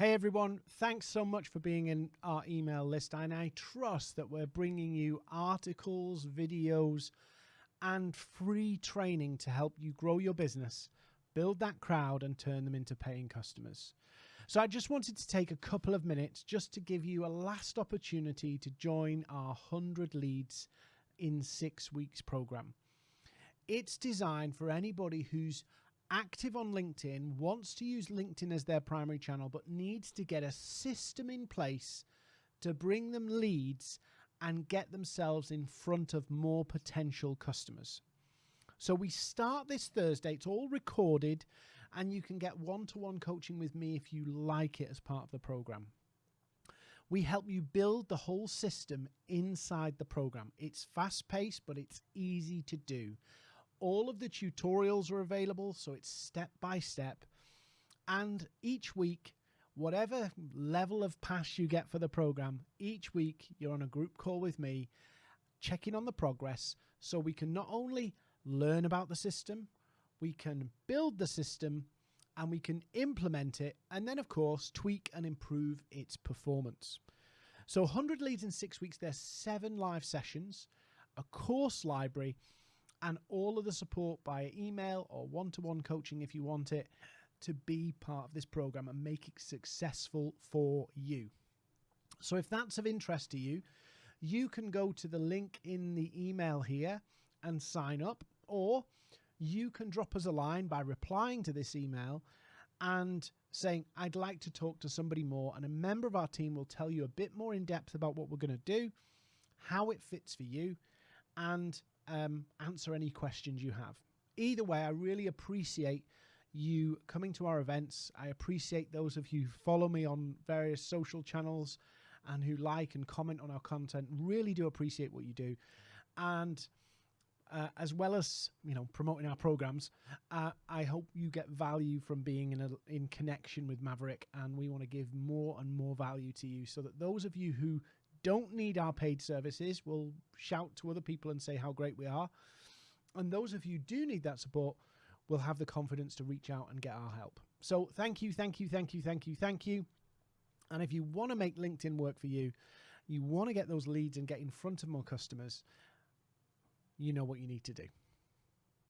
Hey everyone, thanks so much for being in our email list. And I trust that we're bringing you articles, videos, and free training to help you grow your business, build that crowd, and turn them into paying customers. So I just wanted to take a couple of minutes just to give you a last opportunity to join our 100 Leads in Six Weeks program. It's designed for anybody who's active on LinkedIn, wants to use LinkedIn as their primary channel, but needs to get a system in place to bring them leads and get themselves in front of more potential customers. So we start this Thursday. It's all recorded, and you can get one to one coaching with me if you like it as part of the program. We help you build the whole system inside the program. It's fast paced, but it's easy to do all of the tutorials are available, so it's step by step. And each week, whatever level of pass you get for the program, each week you're on a group call with me, checking on the progress so we can not only learn about the system, we can build the system and we can implement it and then of course tweak and improve its performance. So 100 leads in 6 weeks there's 7 live sessions, a course library and all of the support by email or one to one coaching if you want it to be part of this program and make it successful for you. So, if that's of interest to you, you can go to the link in the email here and sign up, or you can drop us a line by replying to this email and saying, I'd like to talk to somebody more. And a member of our team will tell you a bit more in depth about what we're going to do, how it fits for you, and um, answer any questions you have. Either way, I really appreciate you coming to our events. I appreciate those of you who follow me on various social channels and who like and comment on our content. Really do appreciate what you do. And uh, as well as you know promoting our programs, uh, I hope you get value from being in a, in connection with Maverick, and we want to give more and more value to you, so that those of you who don't need our paid services will shout to other people and say how great we are. And those of you do need that support will have the confidence to reach out and get our help. So thank you, thank you, thank you, thank you, thank you. And if you want to make LinkedIn work for you, you want to get those leads and get in front of more customers, you know what you need to do.